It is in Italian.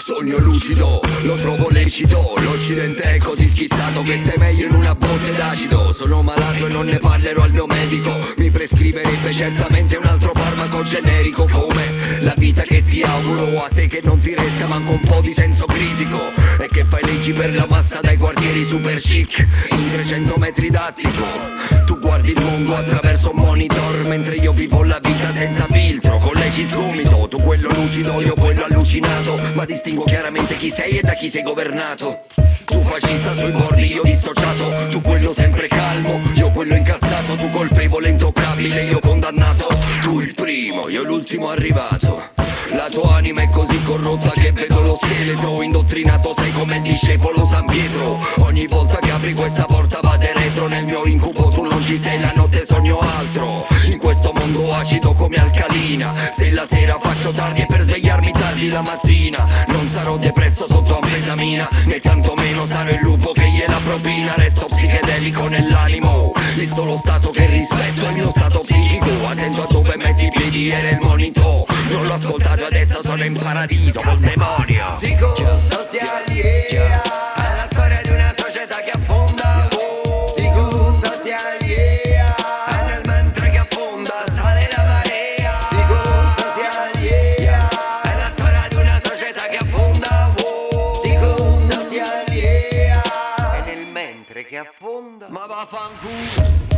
Sogno lucido, lo trovo lecito. L'occidente è così schizzato che stai meglio in una botte d'acido. Sono malato e non ne parlerò al mio medico. Mi prescriverebbe certamente un altro farmaco generico Come la vita che ti auguro. A te che non ti resta manco un po' di senso critico. E che fai leggi per la massa dai quartieri super chic In 300 metri d'attico. Tu guardi il mondo attraverso un monitor Mentre io vivo la vita senza filtro Con leggi sgomito. Tu quello lucido, io Ma distingo chiaramente chi sei e da chi sei governato. Tu fascista sui bordi, io dissociato. Tu quello sempre calmo, io quello incazzato. Tu colpevole, intoccabile, io condannato. Tu il primo, io l'ultimo arrivato. La tua anima è così corrotta che vedo lo scheletro. Indottrinato sei come il discepolo San Pietro. Ogni volta che apri questa porta vade retro. Nel mio incubo tu non ci sei, la notte sogno altro. In questo mondo acido come alcalina. Se la sera faccio tardi è per svegliarmi la mattina. Non sarò depresso sotto anfetamina Né tantomeno sarò il lupo che gliela propina. Resto psichedelico nell'animo. Il solo stato che rispetto è il mio stato psichico. Attento a dove metti i piedi era il monito. Non l'ho ascoltato adesso sono in paradiso col demonio. Psicosocial, yeah che affonda. Ma vaffanculo